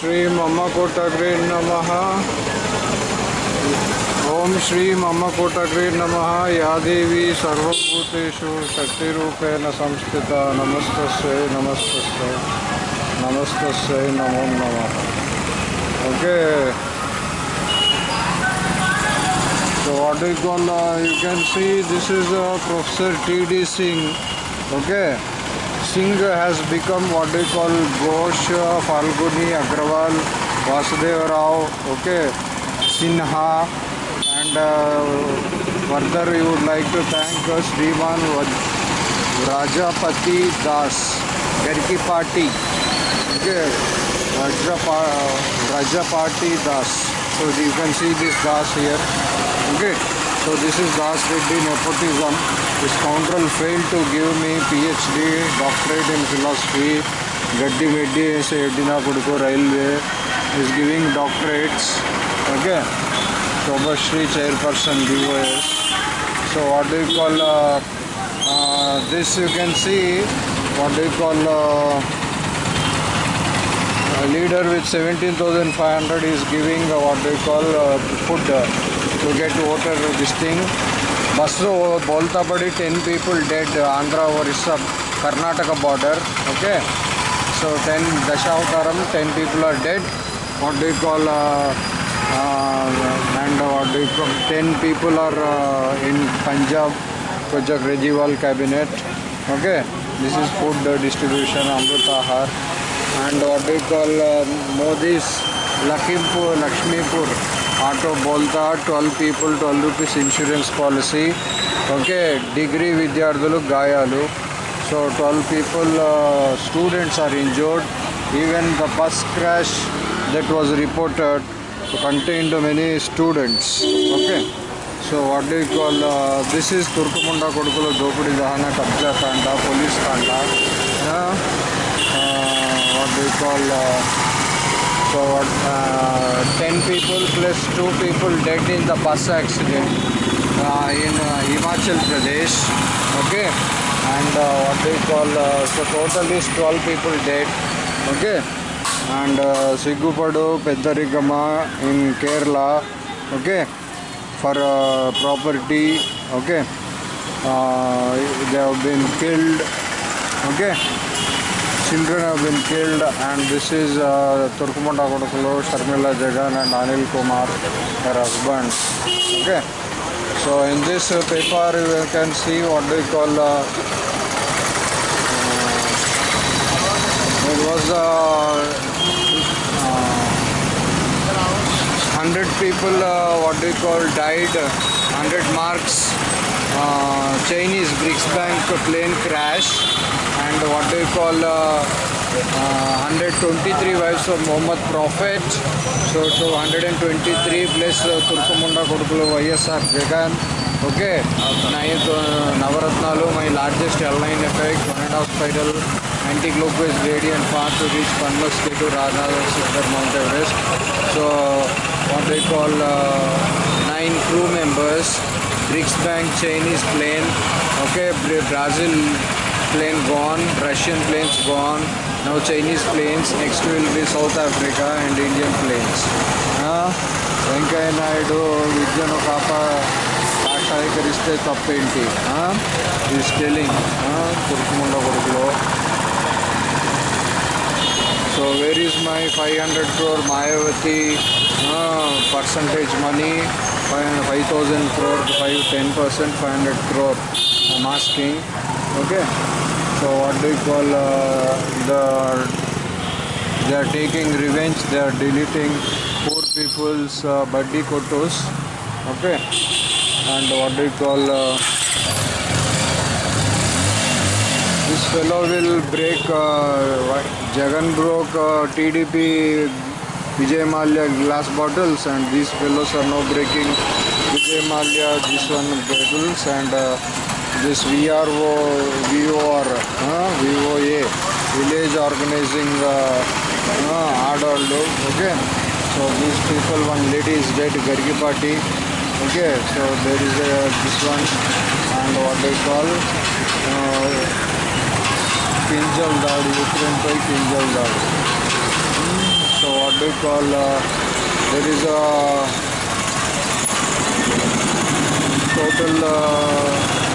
श्री मम कोटग्रे नम। ओं श्री मम कोटग्रे नम। या देवी सर्वूतेषु शक्तिरूपेण संस्थिता। नमस्त नमस्त नमस्त नमो नम। Okay so what is going on you can see this is uh, professor td singh. Okay. Singh has become what do call Ghosh Falguni Agarwal Vasudev Rao okay Sinha and further you would like to thank Shriman Rajapati Das घर की party okay Raja party Das so you can see this Das here okay so this is Das with the nepotism The scoundrel failed to give me PhD, doctorate in philosophy. Gaddi Meddi is Edina Kudko Railway is giving doctorates. Okay. Shobashri chairperson DOS. So what do you call uh, uh, this you can see what do you call uh, a leader with 17,500 is giving what do you call food to get water this thing bus बोलता पड़ी ten people dead Andhra Orissa Karnataka border okay so ten Dashavatar ten people are dead what do call and call ten people are in Punjab कुछ Kejriwal cabinet okay this is food distribution Amrit Aahar and what do call Modi Lakhimpur Lakshmipur auto బోల్తా twelve people twelve rupees insurance policy. Okay degree విద్యార్థులు గాయాలు. So twelve people students are injured. Even the first crash that was reported contained many students okay so what do call this is తుర్కుముండా కొడుకుల దోపిడీ దహన కబ్జా కాండ police కాండ what do call so uh, 10 people plus 2 people dead in the bus accident uh, in uh, Himachal Pradesh okay and uh, what they call uh, so total is 12 people dead okay and uh, Sigupadu Pedarigama in Kerala okay for uh, property okay uh, they have been killed okay children have been killed and this is uh, Turkumanda Kodakulo, Sharmila Jagan and Anil Kumar, her husband. Okay. So in this uh, paper you can see what they call uh, uh, it was uh, 100 people uh, what they call died 100 marks uh, Chinese BRICS Bank plane crash and what do you call uh, uh, 123 wives of Muhammad Prophet. So, so 123 plus uh, Turkumunda Kodukulu YSR Jagan. Okay, nine uh, Navaratnalu, my largest airline effect, one and a half spiral, anti-clockwise gradient path to reach Panmas K to Radha, Sister Mount Everest. So, they call uh, nine crew members BRICS Bank Chinese plane okay Brazil plane gone Russian planes gone now Chinese planes next will be South Africa and Indian planes. Uh, Venkaiah Naidu ವಿದ್ಯನು ಪಾಪ ಸಾಕ್ಷಾತ್ಕರಿಸದೆ ತಪ್ಪೇಂಟಿ ಹಾಂ ಈ ಸ್ಟೆಲಿಂಗ್ ಹಾಂ ತಿರುಕುಮುಂಡ ಕೊಡುಗಳು So where is my 500 crore Mayavati percentage money, 5,000 crore, 5, 10 percent, 500 crore. I'm asking. Okay. So what do you call uh, the? They are taking revenge. They are deleting poor people's uh, buddy kotos. Okay. And what do you call? Uh, this fellow will break. Uh, Jagan broke uh, TDP Vijay Mallya glass bottles and these fellows are now breaking Vijay Mallya this one bottles and uh, this VRO, VOR, uh, VOA, village organizing uh, uh, Adoldo, okay. So these people, one lady is dead, Gargi party, okay. So there is a, this one and what they call uh, Pinjal Dad, Ukraine by Pinjal Dad. So what do you call uh, there is a total uh,